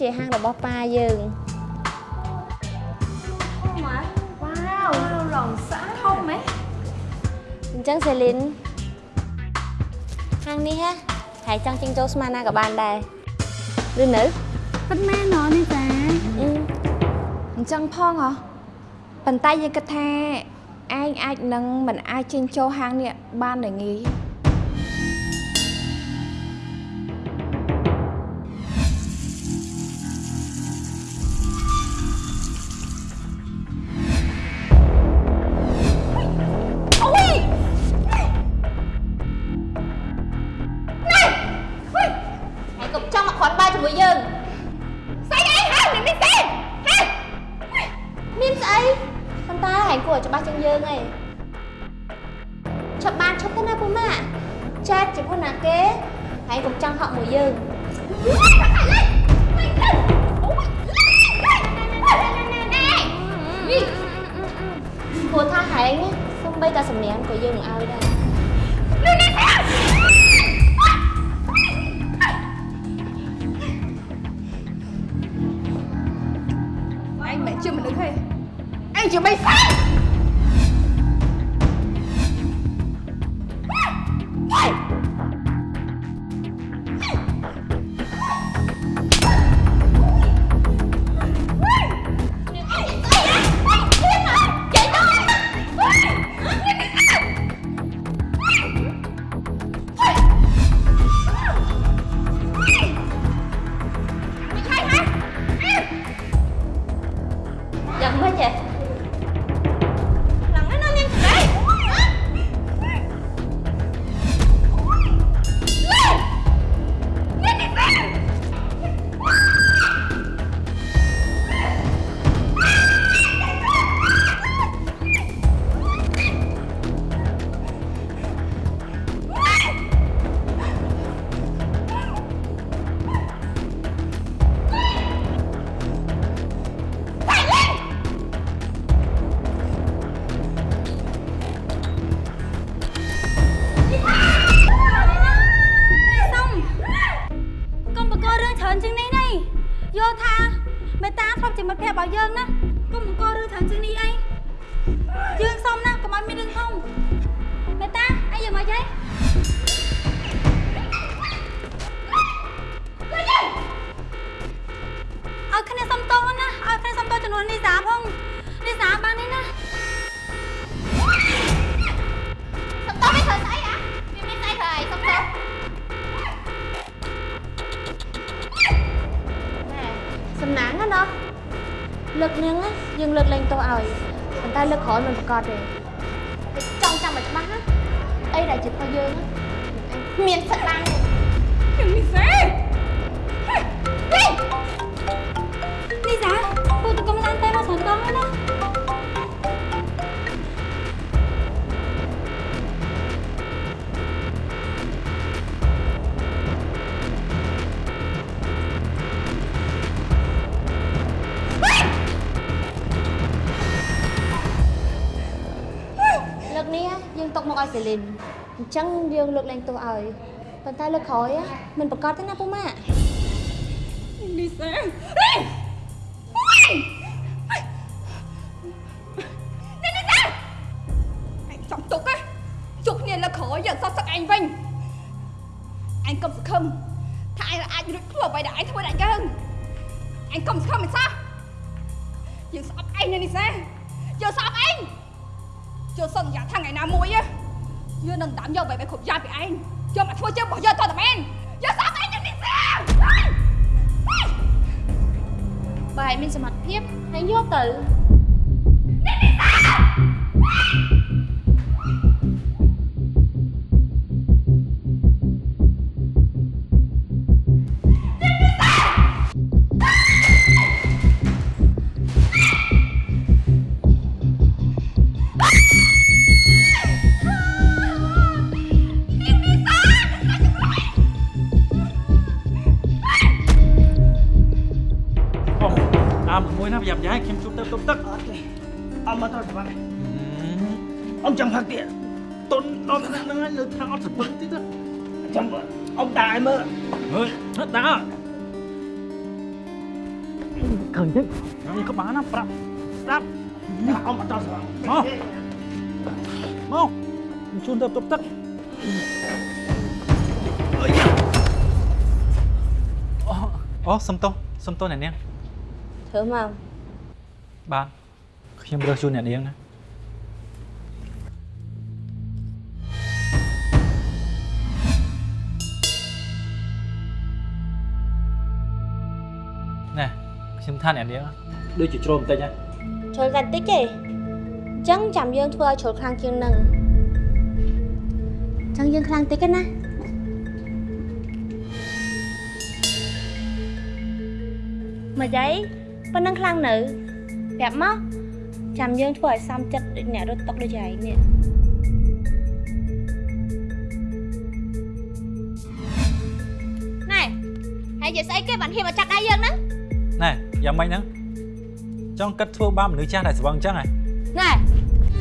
ជាហាងរបស់ប៉ាយើងម៉ាវ៉ាវរងសាធំហ៎អញ្ចឹងសេលីនហាងនេះហ៎ហើយចង់ចេញចូលស្មានណាក៏បានដែរឬនៅពិតមែនណនេះតាអញ្ចឹងផងហ៎ប៉ុន្តែយើងគិតថាឯងអាចនឹងមិនអាចចេញចូលហាងនេះបានដែរងាយ ច្រើនជាងនេះនេះយល់ថាមេតាធ្លាប់ជាមិត្តភក្តិរបស់យើងណាកុំអង្គរឿងច្រើនជាងនេះអីយើងសុំណាកុំឲ្យមានរឿងធំមេតាអាយយើងមកយាយឲ្យគ្នាសុំតោណាឲ្យគ្នាសុំតោចំនួននេះសាផងនេះសាបាននេះណាសុំតោមិនត្រូវស្អី សំណាងណាណោះលើកនឹងណាយើងលើកលែងទោសឲ្យប៉ុន្តែលើកក្រោយមិនប្រកាសទេតែចង់ចាំឲ្យច្បាស់ណាអីដែលជារបស់យើងណាអញគ្មានសិទ្ធិឡើងទេយ៉ាងនេះសេនេះសាពូតកុំតាមតែមកច្រើនដងហើយណា លើកនេះយើងຕົកមកឲ្យសេលីនអញ្ចឹងយើងលើកលែងទោសឲ្យប៉ុន្តែលើកក្រោយមិនប្រកាសទេណាពូម៉ាក់នេះសេ តាមយកបែបគ្រប់យ៉ាងពីឯងយកមកធ្វើជារបស់យើងតតែមែនយើងស្អប់ឯងនៅនេះសេបើឯងមានសមត្ថភាពហើយយកទៅអូ អើមួយណាប្រយ័ត្នយ៉ាយខ្ញុំជួបទៅទុកទឹកអមមកទៅច្បាស់អមចង់ផឹកទៀតតុនដល់ថ្នាក់ហ្នឹងហើយនៅថាអត់សពឹកទៀតចាំអមដាក់ឲ្យមើលអើយតាអឃើញទេខ្ញុំក៏បានណាប្រាប់ស្ដាប់ដាក់អមអត់ដល់ស្ដាប់មកមកខ្ញុំជូនទៅទុកទឹកអូអូសំទោសសំទោសអ្នកនាង ធ្វើមកបាទខ្ញុំរើសជូនអ្នកនាងណាណែខ្ញុំថាអ្នកនាងដូចជាជ្រុលបន្តិចណាជ្រុលតែតិចទេអញ្ចឹងចាំយើងធ្វើឲ្យជ្រុលខ្លាំងជាងនឹងអញ្ចឹងយើងខ្លាំងតិចទេណាមកយាយ ប៉ុណ្ណឹងខ្លាំងនៅប្រាប់មកចាំយើងធ្វើឲ្យសំចិត្តដូចអ្នករត់តុកដូចយាយនេះណែហើយនិយាយស្អីគេបានហ៊ានមកចាប់ដៃយើងហ្នឹងណែយ៉ាងម៉េចហ្នឹងចង់គិតធ្វើបាបមនុស្សចាស់ដែលស្វឹងអញ្ចឹងហ៎ណែ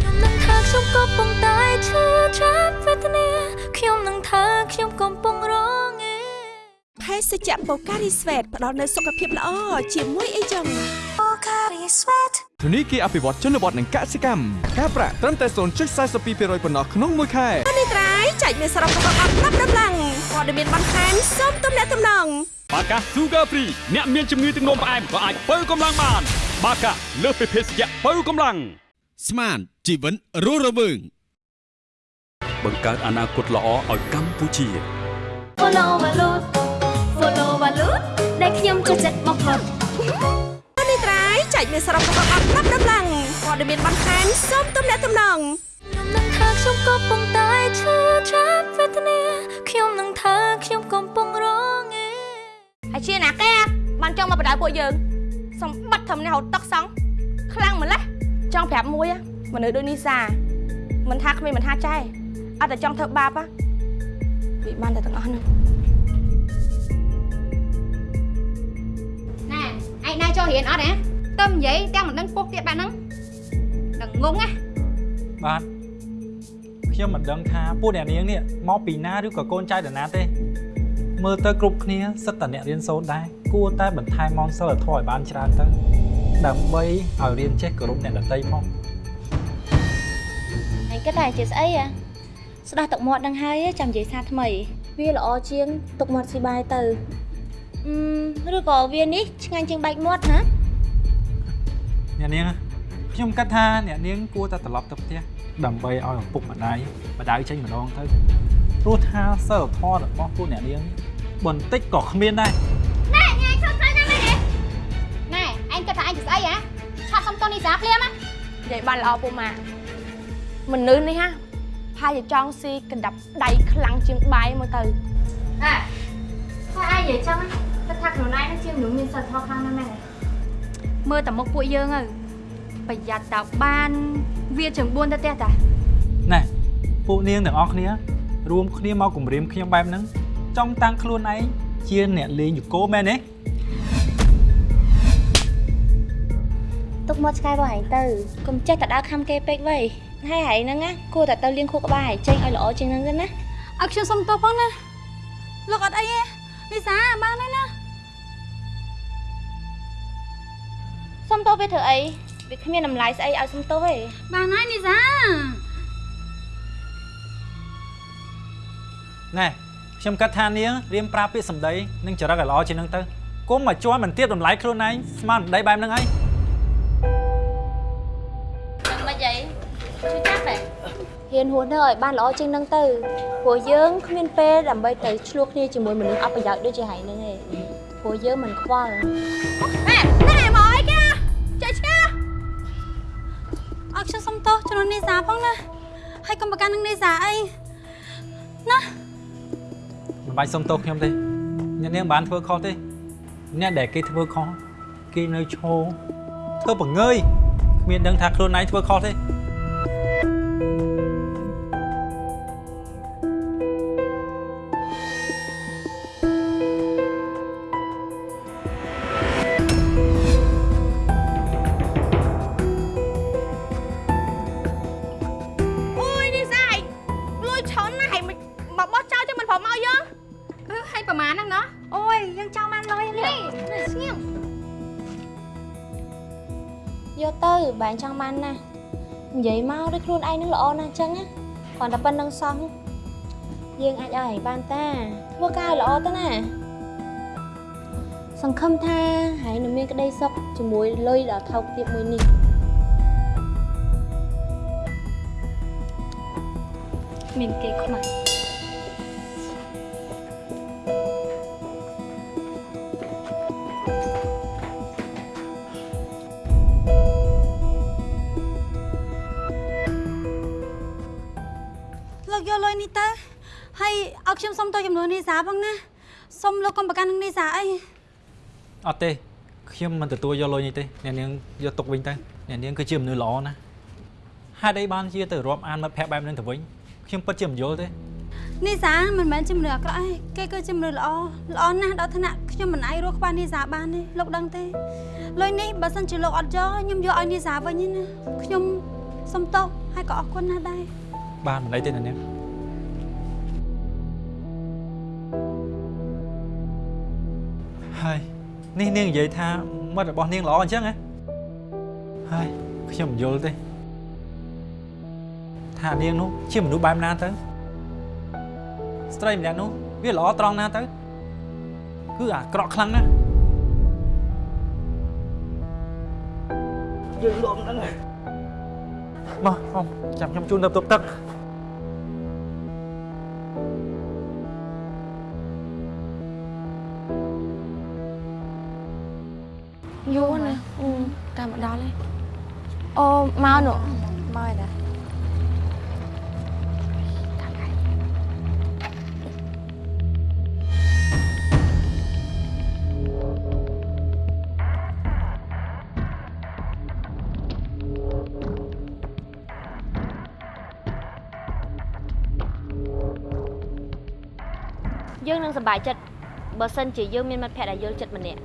ខ្ញុំនឹងថាខ្ញុំកំពុងតែឈឺចាប់វេទនាខ្ញុំនឹងថាខ្ញុំកំពុងរងឯ ភេសជ្ជៈបូការីស្វេតផ្ដល់នូវសុខភាពល្អជាមួយអីចឹងធនីគារអភិវឌ្ឍជនបទនិងកសិកម្មការប្រាក់ត្រឹមតែ0.42%ប៉ុណ្ណោះក្នុងមួយខែនេះត្រៃចែកមានសរុបរបស់អត់ប្រាប់ដំឡើងព័ត៌មានបន្ថែមសូមទំនាក់ទំនងបាកា Sugar Free អ្នកមានជំងឺទឹកនោមផ្អែមក៏អាចបើកម្លាំងបាន បាកាលើសពីភេសជ្ជៈបើកម្លាំងស្មានជីវិតរស់រវើងបង្កើតអនាគតល្អឲ្យកម្ពុជា Follow Valut Follow Valut ដែលខ្ញុំចូលចិត្តបំផុតនេះត្រៃចែកមានសរុបរបស់អត់ប្រាប់ដំឡើងព័ត៌មានបន្ថែមសូមទំនាក់ទំនងខ្ញុំនឹងថាខ្ញុំកំពុងតែឈឺចាប់វេទនាខ្ញុំនឹងថាខ្ញុំកំពុងរងឯហើយជាណាគេបានចង់មកបដៅពួកយើងសម្បត្តិធំនេះហៅតុកសង់ខ្លាំងម្លេះចង់ប្រាប់មួយមនុស្សដូចនេះសាមិនថាគ្មានមិនថាចែអត់តែចង់ធ្វើបាបហ៎វាបានតែទាំងអស់ហ្នឹ ចូលរៀនអត់ហ៎ទៅនិយាយទាំងមិនដឹងពុះទៀតបែបហ្នឹងដឹងងងណាបាទខ្ញុំមិនដឹងថាពួកអ្នកនាងនេះមកពីណាឬក៏កូនចៅតាណាទេ មើលទៅគ្រប់គ្នាសិតតែអ្នករៀនសូត្រដែរគួរតែបន្ថែមម៉ោងសិលធម៌ឲ្យបានច្រើនទៅដើម្បីឲ្យរៀនចេះគោរពអ្នកដទៃផងអញគិតថាអញជាស្អីហ៎ស្ដោះទឹកមាត់នឹងហើយចាំនិយាយសារថ្មី វាល្អជាងទឹកមាត់ស៊ីបាយទៅអឺ ឬក៏វានេះឆ្ងាញ់ជាងបែកមាត់ណាអ្នកនាងខ្ញុំគិតថាអ្នកនាងគួរតែត្រឡប់ទៅផ្ទះដើម្បីឲ្យឪពុកម្ដាយម្ដាយចេញម្ដងទៅព្រោះថាសិលធម៌របស់ពួកអ្នកនាងបន្តិចក៏គ្មានដែរណែញ៉ៃឈប់ទៅណាមែនទេណែឯងគិតថាឯងជាស្អីហ៎ឆាប់សុំតនីសាភ្លាមណានិយាយបានល្អពូម៉ាមនុស្សនេះហាផាជាចង់ស៊ីកណ្ដាប់ដៃខ្លាំងជាងបាយមើលទៅអើថាឯងនិយាយចឹង គិតថាខ្លួនឯងនឹងជាមនុស្សមានសិលធម៌ខ្លាំងណាស់មែនទេមើលតែមុខពួកយើងទៅប្រយ័ត្នតើបានវាជើង4ទៅផ្ទះតាណែពួកនាងទាំងអស់គ្នារួមគ្នាមកគម្រាមខ្ញុំបែបហ្នឹងចង់តាំងខ្លួនឯងជាអ្នកលេងយូកូមែនទេទុកមាត់ឆ្កែរបស់ឯងទៅកុំចេះតែដើរខំគេពេកវៃហើយឯងហ្នឹងណាគួរតែទៅលាងខួរក្បាលឯងចេញឲ្យល្អជាងហ្នឹងទៅណាអើខ្ញុំសុំទោសផងណាលោកអត់អីទេលីសាបានហើយណា សុំទោសវាធ្វើអីវាគ្មានតម្លៃស្អីឲ្យសុំទោសទេបានហើយលីសាណែខ្ញុំគិតថានាងរៀមប្រើពាក្យសម្ដីនិងចរិតឲ្យល្អជាងហ្នឹងទៅគុំមកជន់មិនទៀតតម្លៃខ្លួនឯងស្មានដីបែបហ្នឹងហើយដឹងមិនអីជួយចាប់ហ៎ហ៊ានហួសនៅឲ្យបានល្អជាងហ្នឹងទៅព្រោះយើងគ្មានពេលដើម្បីទៅឆ្លោះគ្នាជាមួយមនុស្សអត់ប្រយោជន៍ដូចជាហែងហ្នឹងទេព្រោះយើងមិនខ្វល់ណែណែមកអីគេ ចេះឆ្កាអើខ្ញុំសុំទោសចំនួនលីសាផងណាហើយកុំប្រកាន់នឹងលីសាអីណាមិនបាច់សុំទោសខ្ញុំទេអ្នកនាងមិនបានធ្វើខុសទេអ្នកដែលគេធ្វើខុសគេនៅឈរធ្វើបង្ងើយគ្មានដឹងថាខ្លួនឯងធ្វើខុសទេ ចឹងណាគ្រាន់តែប៉ុណ្្នឹងសោះយើងអាចឲ្យឯងបានតា ធ្វើការឲ្យល្អទៅណាសង្ឃឹមថាហើយនឹងមានក្តីសុខជាមួយលុយដ៏ថោកទាបមួយនេះមានគេខ្មាស់ ឲ្យខ្ញុំសុំទោសចំនួនលីសាផងណាសុំលោកកុំប្រកាន់នឹងលីសាអីអត់ទេខ្ញុំមិនទទួលយកលុយនេះទេអ្នកនាងយកទុកវិញទៅអ្នកនាងគឺជាមនុស្សល្អណាស់ហេតុអីបានជាទៅរាប់អានមិត្តភក្តិបែបហ្នឹងទៅវិញខ្ញុំពិតជាមិនយល់ទេនីសាមិនមែនជាមនុស្សអាក្រក់ទេគេគឺជាមនុស្សល្អល្អណាស់ដល់ថ្នាក់ខ្ញុំមិនអាចរស់ក្បាលនីសាបានទេលោកដឹងទេលុយនេះបើសិនជាលោកអត់យកខ្ញុំយកឲ្យនីសាវិញទេណាខ្ញុំសុំទោសហើយក៏អរគុណណាស់ដែរបានមិនអីទេអ្នកនាង ហើយនេះនាងនិយាយថាមិត្តរបស់នាងល្អអញ្ចឹងហ៎ហើយខ្ញុំមិនយល់ទេថានាងនោះជាមនុស្សបែបណាទៅស្ត្រីម្នាក់នោះវាល្អត្រង់ណាទៅគឺអាក្រក់ខ្លាំងណាស់យើងលំហ្នឹងហើយមកអមចាំខ្ញុំជូនទៅទប់ទឹក យូរណាស់តាមមកដល់ហើយអូមកនោះមកហើយតាយើងនឹងសប្បាយចិត្តបើសិនជាយើងមានមិត្តភក្តិដែលយល់ចិត្តម្នាក់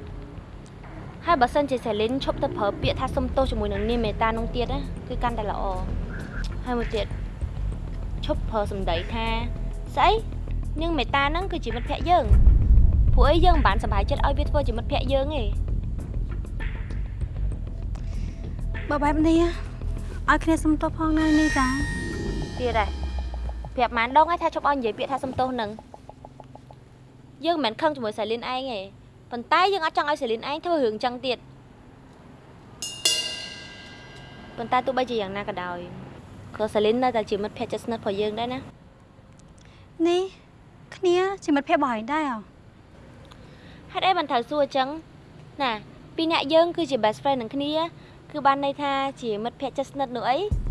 ហើយបើសិនជាសេលីនឈប់ទៅប្រើពាក្យថាសុំទោសជាមួយនឹងនាងមេតានោះទៀតណាគឺកាន់តែល្អហើយមួយទៀតឈប់ប្រើសម្ដីថាស្អីនាងមេតាហ្នឹងគឺជាមិត្តភក្តិយើងព្រោះអីយើងមិនបានសប្បាយចិត្តឲ្យវាធ្វើជាមិត្តភក្តិយើងទេបើបែបនេះឲ្យគ្នាសុំទោសផងណានេះតាទៀតដែរប្រាប់ម៉ានដងឲ្យថាជប់ឲ្យនិយាយពាក្យថាសំទោសនឹងយើងមិនមែនខឹងជាមួយសាលីនឯងទេ ប៉ុន្តែយើងអត់ចង់ឲ្យសាលីនឯងធ្វើរឿងចឹងទៀតប៉ុន្តែទោះបីជាយ៉ាងណាក៏ដោយក៏សាលីននៅតែជាមិត្តភក្តិជិតស្និទ្ធរបស់យើងដែរណានេះគ្នាជាមិត្តភក្តិរបស់ឯងដែរអ្ហ៎ហេតុអីបានត្រូវសួរអញ្ចឹងណាពីរអ្នកយើងគឺជា best friend នឹងគ្នា គឺបានន័យថាជាមិត្តភក្តិជិតស្និទ្ធនោះអីអើ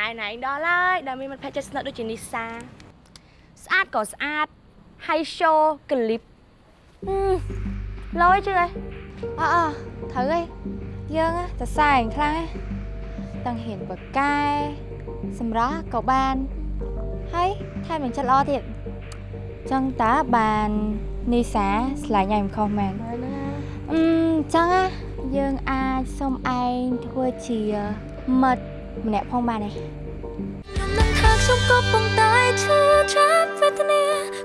ណាយណៃដល់ហើយដែលមានមិត្តភក្តិចិត្តស្និទ្ធដូចជានីសាស្អាតក៏ស្អាតហើយ show ក្លីបឡយជឿអីអអត្រូវហើយយើងណាសរសើរឯងខ្លាំងណាទាំងហ៊ានបកកែសម្រាប់ក៏បានហើយថែមនឹងចិត្តល្អទៀតចឹងតើបាននីសាឆ្លាញ់ឯងមិនខុសមែនអឺចឹងណាយើងអាចសុំឯងធ្វើជាមិត្ត ម្នាក់ផងបានទេខ្ញុំនឹងថាខ្ញុំក៏ប៉ុន្តែឈឺចាប់វេទនា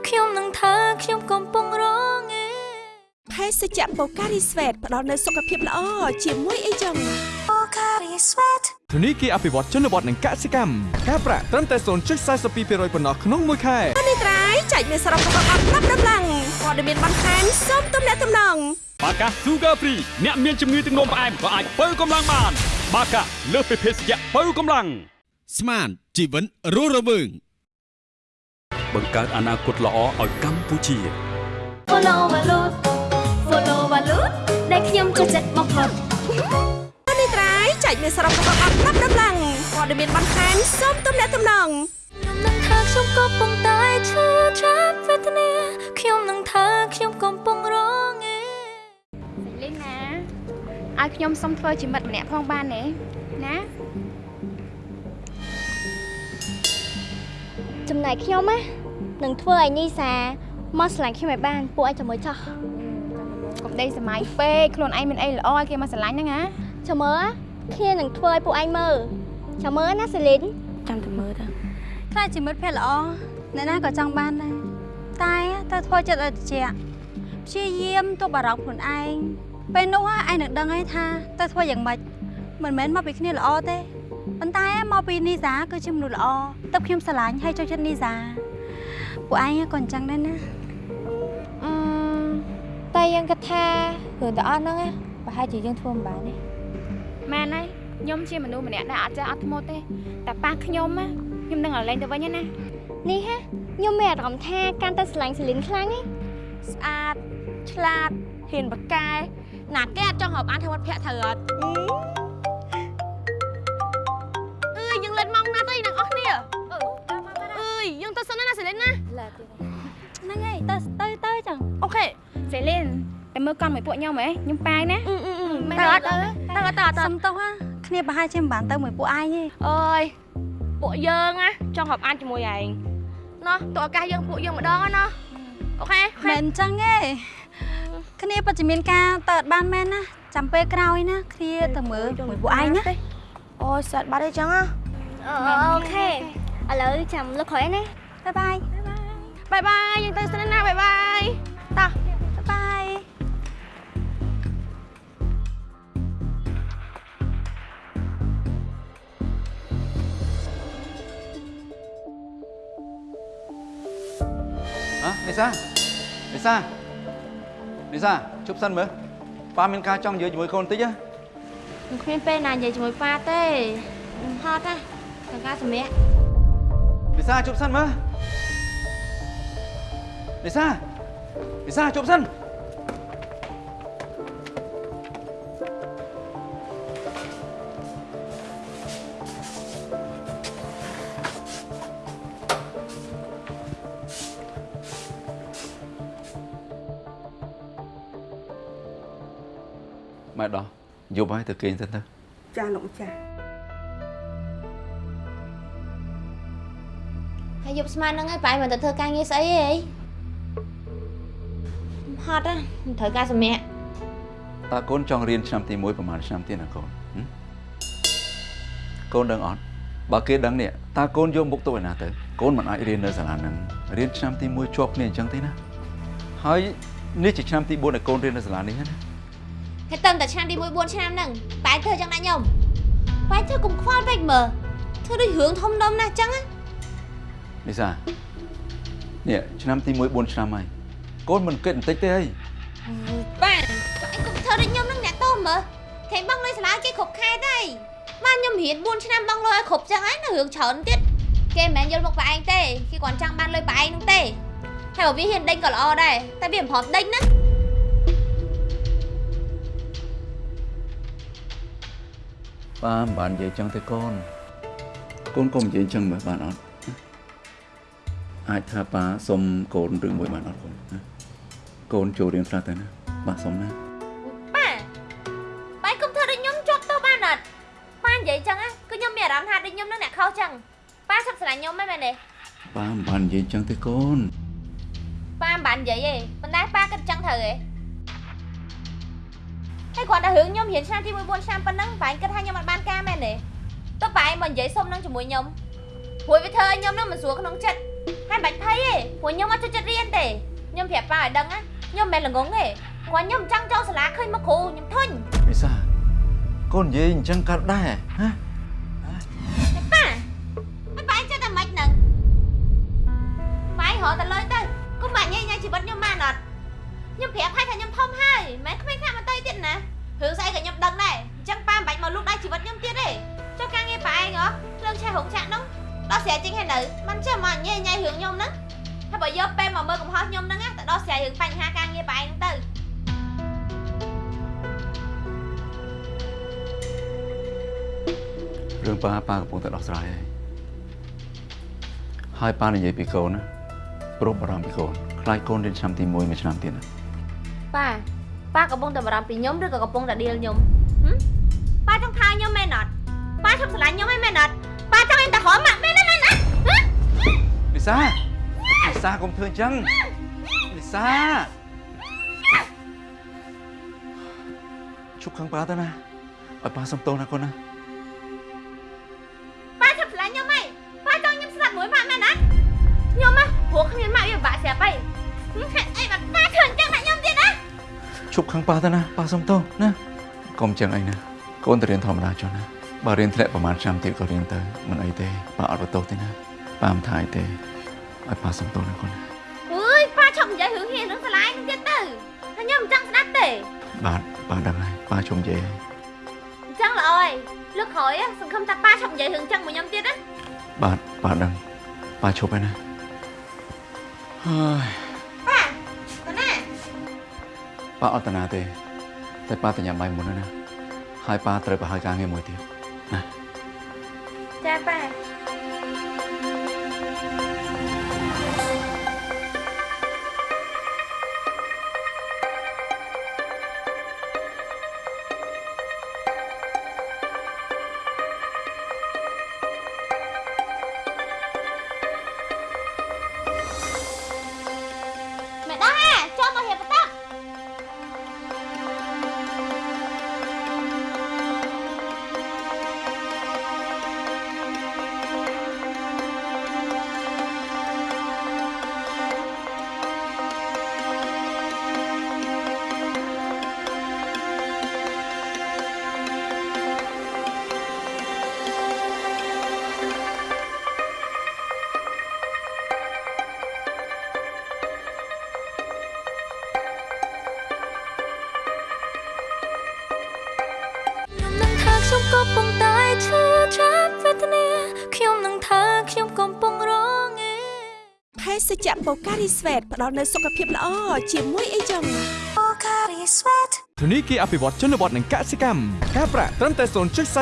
ខ្ញុំនឹងថាខ្ញុំកំពុងរងឯភេសជ្ជៈបូការីស្វេតផ្ដល់នូវសុខភាពល្អជាមួយអីចឹង Pocari Sweat ធនីគារអភិវឌ្ឍជនបទនិងកសិកម្មការប្រាក់ត្រឹមតែ0.42%ប៉ុណ្ណោះក្នុងមួយខែនេះត្រៃចែកមានសរុបរបស់អត់ប្រាប់ដំឡើងព័ត៌មានបន្ថែមសូមទំនាក់ទំនងបាកា Sugar Free អ្នកមានជំងឺទឹកនោមផ្អែមក៏អាចបើកម្លាំងបាន បាកាលើសពីភេសជ្ជៈបើកម្លាំងស្មានជីវិតរស់រវើងបង្កើតអនាគតល្អឲ្យកម្ពុជា Follow Valut Follow Valut ដែលខ្ញុំចូលចិត្តបំផុតនេះត្រៃចែកមានសរុបរបស់អត់ប្រាប់ដំឡើងព័ត៌មានបន្ថែមសូមទំនាក់ទំនងខ្ញុំនឹងថាខ្ញុំក៏ប៉ុន្តែឈឺចាប់វេទនាខ្ញុំនឹងថាខ្ញុំកំពុងរង ឲ្យខ្ញុំសុំធ្វើជាមិត្តម្នាក់ផងបានទេណាចំណែកខ្ញុំណានឹងធ្វើឲ្យនីសាមកឆ្លាញ់ខ្ញុំឲ្យបានពួកឯងចាំមើលចោះកុំដេកសម័យពេកខ្លួនឯងមានអីល្អឲ្យគេមកស្រឡាញ់ហ្នឹងណាចាំមើលគ្នានឹងធ្វើឲ្យពួកឯងមើលចាំមើលណាសេលីនចាំតែមើលទៅខ្លាចជាមិត្តភក្តិល្អអ្នកណាក៏ចង់បានដែរតែត្រូវធ្វើចិត្តឲ្យត្រជាក់ព្យាយាមទប់អារម្មណ៍ខ្លួនឯង ពេលនោះឯងនឹងដឹងហើយថាត្រូវធ្វើយ៉ាងម៉េចមិនមែនមកពីគ្នាល្អទេប៉ុន្តែមកពីនីសាគឺជាមនុស្សល្អទឹកខ្ញុំស្រឡាញ់ហើយចូលចិត្តនីសាពួកឯងក៏អញ្ចឹងដែរណាអឺតែយើងគិតថារឿងទាំងអស់ហ្នឹងណាប្រហែលជាយើងធ្វើមិនបានទេមែនហើយខ្ញុំជាមនុស្សម្នាក់ដែលអត់ចេះអត់ធ្មត់ទេតែប៉ះខ្ញុំណាខ្ញុំនឹងឲ្យលេងទៅវិញណានេះហ่ะខ្ញុំមានអារម្មណ៍ថាកាន់តែស្រឡាញ់សេលីនខ្លាំងហ៎ស្អាតឆ្លាតហ៊ានបកកែ ណាគេអត់ចង់រាប់អានធ្វើមិត្តភក្តិត្រូវអត់អើយយើងលេងម៉ោងណាទៅនឹងអស់គ្នាអើយយើងទៅសិនណាសេលីនណាហ្នឹងហើយទៅទៅទៅចឹង OK សេលីនទៅមើលកង់មួយពួកខ្ញុំហ៎ខ្ញុំប៉ាយណាមែនទៅអអត់ត់ទៅទៅអត់ទៅអត់ទៅសុំទោសណាគ្នាប្រហែលជាមិនបានទៅមួយពួកឯងទេអើយពួកយើងណាចង់រាប់អានជាមួយឯងណោះតោះឱកាសយើងពួកយើងម្ដងណា OK មិនអញ្ចឹងទេ គ្នាពិតជាមានការទៅអត់បានមែនណាចាំពេលក្រោយណាគ្នាទៅមើលមួយពួកឯងណាអូយសាត់បាត់អីចឹងណា OK ឥឡូវចាំលោកក្រោយណា bye bye bye bye យើងទៅសិនណា bye bye តោះ byeអះនេសានេសា នេសាជប់សិនមើលប៉ាមានការចង់និយាយជាមួយកូនបន្តិចណាខ្ញុំគ្មានពេលណានិយាយជាមួយប៉ាទេខ្ញុំហត់ណាទាំងការសម្រាប់នេសាជប់សិនមើលនេសានេសាជប់សិន យប់ហើយទៅគេងសិនទៅចាលោកម្ចាស់យប់ស្មានហ្នឹងហើយបាយមិនទៅធ្វើការងារស្អីទេហត់ណាមិនត្រូវការសម្រាប់តើកូនចង់រៀនឆ្នាំទី1ប្រហែលឆ្នាំទៀតណាកូនហឹមកូនដឹងអត់បើគេដឹងនេះតើកូនយកមុខទៅឯណាទៅកូនមិនអាចរៀននៅសាលាហ្នឹងរៀនឆ្នាំទី1ជាប់គ្នាអញ្ចឹងទេណាហើយនេះជាឆ្នាំទី4ដែលកូនរៀននៅសាលានេះណា ហើយតឹមតែឆ្នាំទី1 4ឆ្នាំហ្នឹងបាយធ្វើចឹងណាខ្ញុំបាយធ្វើកុំខ្វល់ពេកមើលធ្វើដូចរឿងធំដុំណាស់ចឹងណាលីសានេះឆ្នាំទី1 4ឆ្នាំហើយកូនមិនគិតបន្តិចទេអីបាទអញកុំធ្វើដូចខ្ញុំហ្នឹងអ្នកតោមើលគេបងលុយសាលាគេគ្រប់ខែទេបានខ្ញុំរៀន4ឆ្នាំបងលុយឲ្យគ្រប់ចឹងហើយនៅរឿងច្រើនទៀតគេមិនមែនយល់មុខបែឯងទេគេគ្រាន់ចង់បានលុយបែឯងហ្នឹងទេហើយបើវាហ៊ានដេញក៏ល្អដែរតែវាមិនព្រមដេញណា ប៉ាមិនបាននិយាយចឹងទេកូនកូនកុំនិយាយចឹងមើលបានអត់អាចថាប៉ាសុំកូនរឿងមួយបានអត់កូនណាកូនចូលរៀនខ្លះទៅណាបាទសុំណាប៉ាបាយកុំធ្វើដូចខ្ញុំជាប់ទោសបានអត់ប៉ានិយាយចឹងណាគឺខ្ញុំមានអារម្មណ៍ថាដូចខ្ញុំនឹងអ្នកខុសចឹងប៉ាសឹកស្រឡាញ់ខ្ញុំមែនមែនទេប៉ាមិនបាននិយាយចឹងទេកូនប៉ាមិនបាននិយាយទេប៉ុន្តែប៉ាគិតចឹងត្រូវទេ ហើយគាត់តែរឿងខ្ញុំរៀនឆ្នាំទី1 4ឆ្នាំប៉ុណ្ណឹងប៉ាគិតថាខ្ញុំអត់បានការមែនទេតើប៉ាមកនិយាយសុំនឹងជាមួយខ្ញុំព្រោះវាធ្វើឲ្យខ្ញុំនឹងមិនស្រួលក្នុងចិត្តហើយមិនបាច់ភ័យទេព្រោះខ្ញុំអត់ចូលចិត្តរៀនទេខ្ញុំប្រាប់ប៉ាឲ្យដឹងណាខ្ញុំមិនមែនល្ងងទេគាត់ខ្ញុំចង់ចូលសាលាឃើញមកគ្រូខ្ញុំធុញលីសាកូននិយាយអញ្ចឹងកើតដែរហ៎ប៉ាហើយប៉ាចិត្តតែម៉េចហ្នឹងប៉ារកតែលុយទៅគុំបាក់ញ៉ៃញ៉ៃជីវិតខ្ញុំបានអត់ ខ្ញុំប្រាប់ហើយថាខ្ញុំធំហើយមិនក្មេងខាក់មកតៃទៀតណារឿងស្អីក៏ខ្ញុំដឹងដែរអញ្ចឹងប៉ាមិនបាច់មកលូកដៃជីវិតខ្ញុំទៀតទេចុះការងារប៉ាឯងហ៎រឿងឆេះរោងចក្រហ្នឹងដោះស្រាយចេញហើយនៅមិនចេះមកញ៉ៃញ៉ៃរឿងខ្ញុំហ្នឹងហើយបើយកពេលមកមើលកំហុសខ្ញុំហ្នឹងណាទៅដោះស្រាយរឿងបញ្ហាការងារប៉ាឯងហ្នឹងទៅរឿងប៉ាប៉ាកំពុងតែដោះស្រាយហើយហើយប៉ានិយាយពីកូនណាព្រោះបារម្ភពីកូនខ្លាចកូនរៀនឆ្នាំទី1មួយឆ្នាំទៀតណា ប៉ាប៉ាកំពុងតែបារម្ភពីខ្ញុំឬក៏កំពុងតែឌីលខ្ញុំហឹមប៉ាចង់ថាខ្ញុំមែនអត់ប៉ាចង់ស្រឡាញ់ខ្ញុំឯងមែនអត់ប៉ាចង់ឲ្យតែហមម៉ាក់មែនទេមែនអត់ហ៎លីសាលីសាកុំធ្វើអញ្ចឹងលីសាជប់ខាងប៉ាទៅណាឲ្យប៉ាសុំទោសណាកូនណា ជប់ខាងប៉ាទៅណាប៉ាសុំទោសណាកុំអញ្ចឹងអីណាកូនទៅរៀនធម្មតាចុះណាបើរៀនធ្លាក់ប្រហែលឆ្នាំទៀតក៏រៀនទៅមិនអីទេប៉ាអត់បន្ទោសទេណាប៉ាមិនថាអីទេឲ្យប៉ាសុំទោសណាកូនណាអើយប៉ាឈប់និយាយរឿងហ៊ានរឿងស្រឡាញ់ទៀតទៅហើយខ្ញុំមិនចង់ស្ដាប់ទេបាទប៉ាដឹងហើយប៉ាជុំនិយាយហើយអញ្ចឹងល្អហើយលើកក្រោយសង្ឃឹមថាប៉ាឈប់និយាយរឿងអញ្ចឹងមួយខ្ញុំទៀតណាបាទប៉ាដឹងប៉ាឈប់ហើយណាហើយ ប៉ាអត់តាណាទេតែប៉ាទៅញ៉ាំបាយមុនហើយណាហើយប៉ាត្រូវប្រហែលការងារមួយទៀតណាចាប៉ា ការីស្វេតផ្ដល់នូវសុខភាពល្អជាមួយអីចឹងបូការីស្វេតធនីគារអភិវឌ្ឍជនបទនិងកសិកម្មការប្រាក់ត្រឹមតែ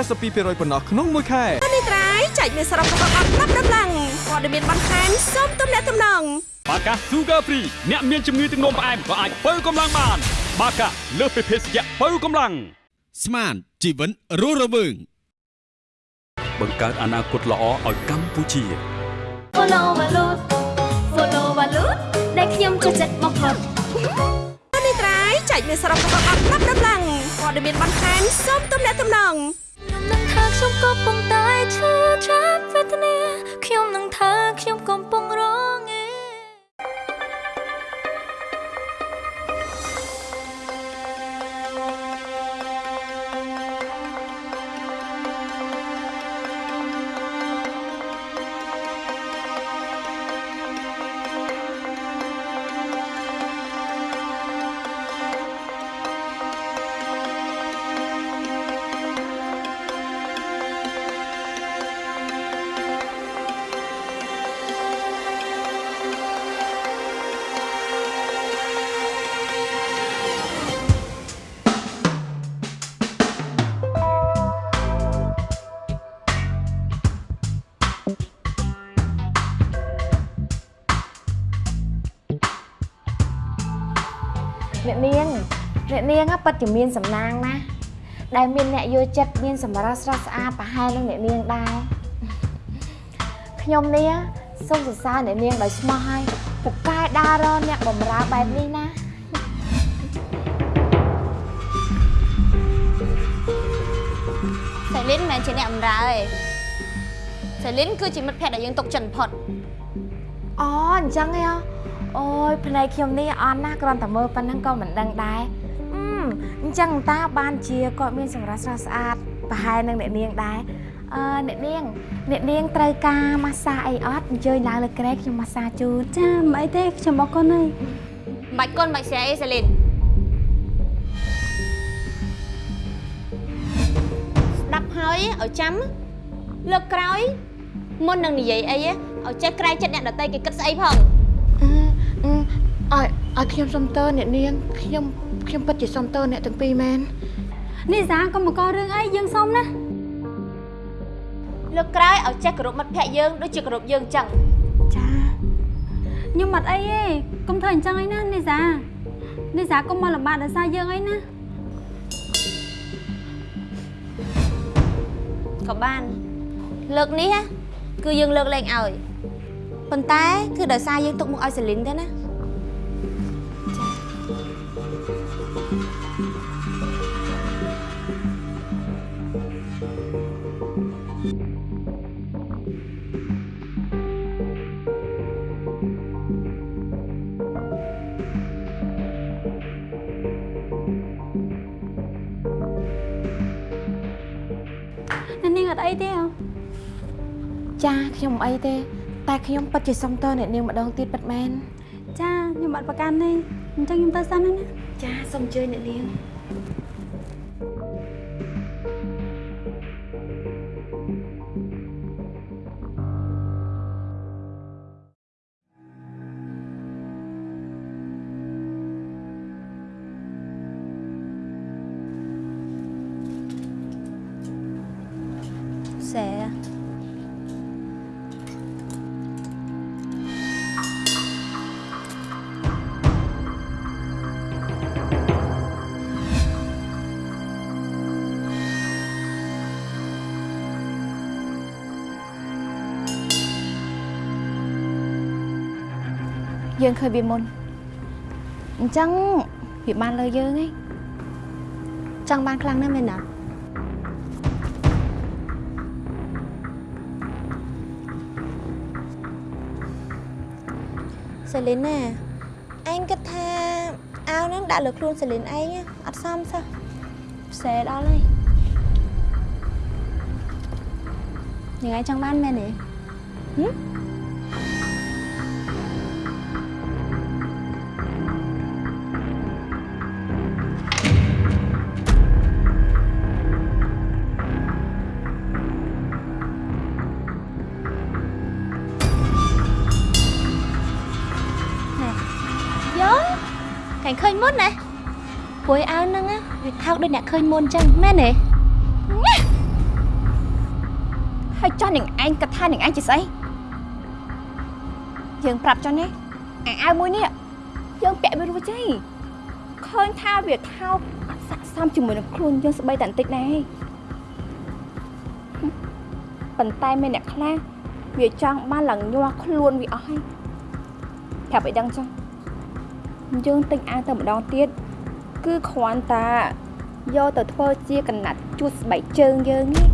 0.42%ប៉ុណ្ណោះក្នុងមួយខែនេះត្រៃចែកមានសរុបរបស់អត់ប្រាប់ដល់ឡើងព័ត៌មានបន្ថែមសូមទំនាក់ទំនងបាកា Sugar Free អ្នកមានជំងឺទឹកនោមផ្អែមក៏អាចបើកម្លាំងបាន បាកាលើសពីភេសជ្ជៈបើកម្លាំងស្មានជីវិតរស់រវើងបង្កើតអនាគតល្អឲ្យកម្ពុជាអូ follow វ៉ាលូ ដែលខ្ញុំចូលចិត្តបំផុតនេះត្រៃចែកមានសរុបរបស់អត់ប្រាប់ដំឡើងព័ត៌មានបន្ថែមសូមទំនាក់ទំនងខ្ញុំនឹងថាខ្ញុំកំពុងតែឈឺចាប់វេទនាខ្ញុំនឹងថាខ្ញុំកំពុងរង ជាមានសំណាងណាស់ដែលមានអ្នកយល់ចិត្តមានសម្រស់ស្រស់ស្អាតប្រហែលនឹងអ្នកនាងដែរខ្ញុំនេះសូមសរសើរអ្នកនាងដោយស្មោះហើយពូកែដើររកអ្នកបំរើបែបនេះណាសេលីនមិនមែនជាអ្នកបម្រើទេសេលីនគឺជាមិត្តភក្តិដែលយើងទុកចិត្តបំផុតអូអញ្ចឹងហ៎អូយភ្នែកខ្ញុំនេះអន់ណាស់គ្រាន់តែមើលប៉ុណ្ណឹងក៏មិនដឹងដែរ អឺអញ្ចឹងតាបានជាគាត់មានសម្រស់ស្រស់ស្អាតប្រហែលនឹងអ្នកនាងដែរអឺអ្នកនាងអ្នកនាងត្រូវការម៉ាស្សាអីអត់អញ្ជើញឡើងលើក្រែខ្ញុំម៉ាស្សាជូនចាមិនអីទេខ្ញុំអរគុណហើយមិនបាច់គុណមិនបាច់ស្រែអីសេលីនស្ដាប់ហើយឲ្យចាំលើកក្រោយមុននឹងនិយាយអីឲ្យចេះក្រែងចិត្តអ្នកដតីគេគិតស្អីផងអឺឲ្យឲ្យខ្ញុំសុំតើអ្នកនាងខ្ញុំ ខ្ញុំពិតជាសុំតើអ្នកទាំងពីរមែននេះសាកុំមកករឿងអីយើងសុំណាលើកក្រោយឲ្យចេះគោរពមិត្តភក្តិយើងដូចជាគោរពយើងអញ្ចឹងចាខ្ញុំអត់អីទេកុំធ្វើអញ្ចឹងអីណានេះសានេះសាកុំមកលំបាកដោយសារយើងអីណាក៏បានលើកនេះណាគឺយើងលើកលែងឲ្យប៉ុន្តែ គឺដោយសារយើងទុកមុខឲ្យសេលីនទេណា អ្នកនាងអត់អីទេហ៎ចាខ្ញុំអីទេ តែខ្ញុំពិតជាសុំតើអ្នកនាងម្ដងទៀតពិតមែនចាខ្ញុំអត់ប្រកាន់ទេអញ្ចឹងខ្ញុំទៅសិនណាណាចាសូមអញ្ជើញអ្នកនាង យើងឃើញវាមុនអញ្ចឹងវាបានលើយើងឯងចង់បានខ្លាំងណាស់មែនណាសេលីនណាឯងគិតថាអាវហ្នឹងដាក់លើខ្លួនសេលីនឯងអត់សមសោះផ្សេដល់ហើយយ៉ាងឯងចង់បានមែនទេហឹម ញ់ឃើញមុនណាព្រួយអាវហ្នឹងណាវាថោកដូចអ្នកឃើញមុនអញ្ចឹងមែនទេហើយចោះនឹងឯងគិតថានឹងឯងជាស្អីយើងប្រាប់ចុះនេះអាអាវមួយនេះយើងពាក់វារួចហើយឃើញថាវាថោកអត់ស័ក្តិសមជាមួយនឹងខ្លួនយើងស្បីតែបន្តិចដែរហឹមប៉ុន្តែមានអ្នកខ្លះវាចង់បានឡើងញាស់ខ្លួនវាអស់ហើយប្រាប់ឲ្យដឹងចុះ យើងទិញអាវទៅម្ដងទៀតគឺគ្រាន់តែយកទៅធ្វើជាកណាត់ជួសស្បែកជើងយើងនេះ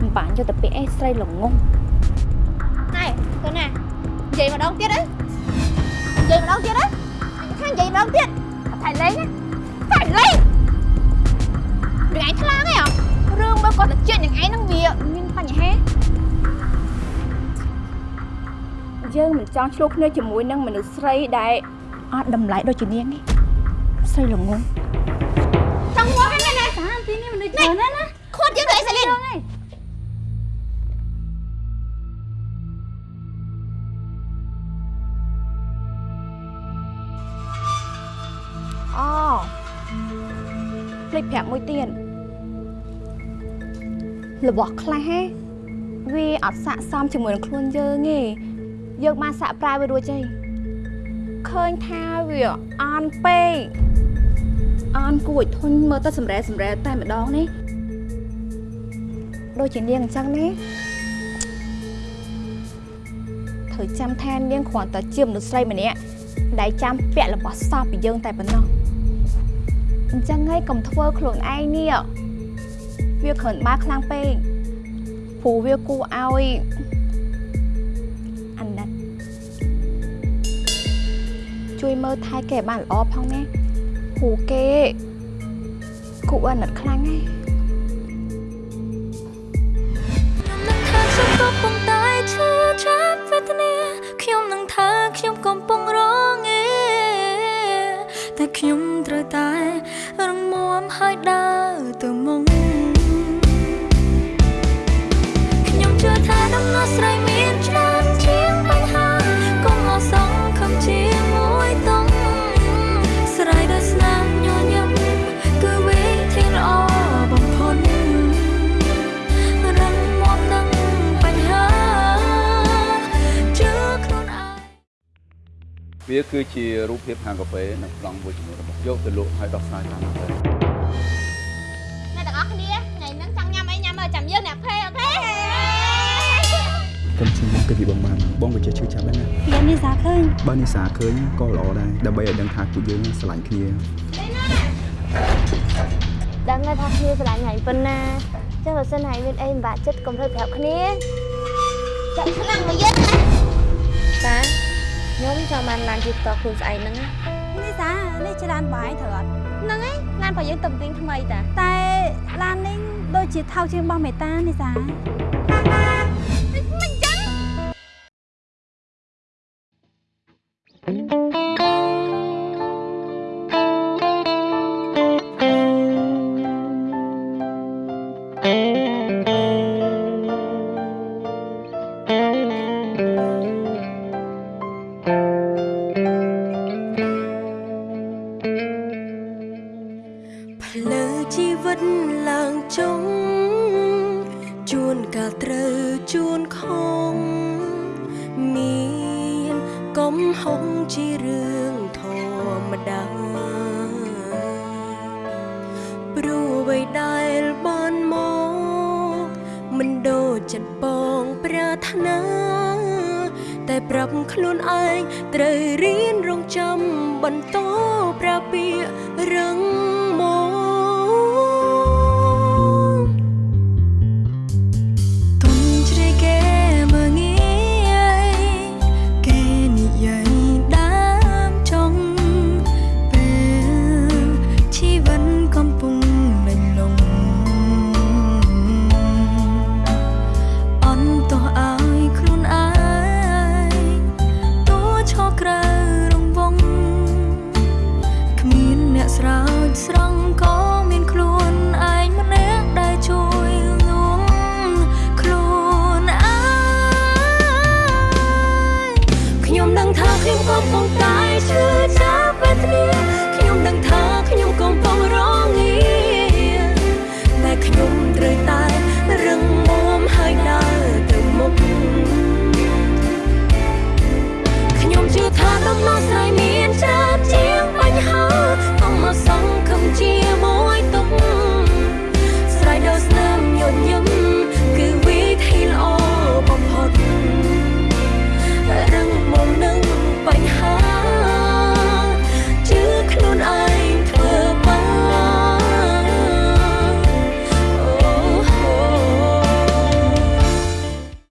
មិនបានយកទៅពាក់អេស្រីល្ងងណែកូនណានិយាយម្ដងទៀតអីនិយាយម្ដងទៀតអីខាងនិយាយម្ដងទៀតថៃលេងណាថៃលេងរឿងឯងខ្លាំងហ៎រឿងបើគាត់ទៅជាតិយ៉ាងឯងហ្នឹងវាមានបញ្ហាយើងមិនចង់ឆ្លោះគ្នាជាមួយនឹងមនុស្សស្រីដែល អត់តម្លៃដូចជានាងនេះស្រីល្ងងចង់មកហ្នឹងណាសាទីនេះមនុស្សច្រើនណាស់ណាខួតយើងទៅអីសាលីនអូភ្លេចប្រាប់មួយទៀតរបស់ខ្លះហេវាអត់ស័កសមជាមួយនឹងខ្លួនយើងទេយើងបានសាក់ប្រាវវារួចហើយ ឃើញថាវាអន់ពេកអន់គួរឲ្យធន់មើលទៅសម្រែសម្រែតែម្ដងនេះដូចជានាងអញ្ចឹងណាត្រូវចាំថានាងគ្រាន់តែជាមនុស្សស្រីម្នាក់ដែលចាំពាក់របស់សោះពីយើងតែប៉ុណ្ណោះអញ្ចឹងហើយកុំធ្វើខ្លួនឯងនេះវាគ្រាន់បើខ្លាំងពេកព្រោះវាគួរឲ្យ ជួយមើលថែគេឲ្យបានល្អផងណាព្រោះគេគួរអាណិតខ្លាំងហើយខ្ញុំកំពុងតែឈឺចាប់វេទនាខ្ញុំនឹងថាខ្ញុំកំពុងរងឯតែខ្ញុំត្រូវតែរងមាំហើយដើរទៅមុខខ្ញុំជឿថាដំណោះស្រាយមានច្រើន វាគឺជារូបភាពហាងកាហ្វេនៅប្លង់មួយចំនួនរបស់យកទៅលក់ឲ្យដោះស្រាយតាមទៅអ្នកទាំងអស់គ្នាថ្ងៃហ្នឹងចង់ញ៉ាំអីញ៉ាំមើលចាំយើងអ្នកភេអូខេកុំឈឺមុខទៅពីបងបានបងក៏ចេះឈឺចាប់ដែរណាពីនេះសាឃើញបើនេះសាឃើញក៏ល្អដែរដើម្បីឲ្យដឹងថាពួកយើងស្រឡាញ់គ្នាដឹងហើយថាគ្នាស្រឡាញ់ហើយប៉ុណ្ណាចឹងបើសិនហើយមានអីមិនបាក់ចិត្តកុំធ្វើប្រាប់គ្នាចាក់ខ្លាំងមកយើងណាតា ខ្ញុំចង់បានឡានជិះតខ្លួនស្អែកហ្នឹងណានេះសានេះជាឡានបាយត្រូវអត់ហ្នឹងហើយឡានរបស់យើងតំទិញថ្មីតាតែឡាននេះដូចជាថោកជាងរបស់មេតានេះសា វិ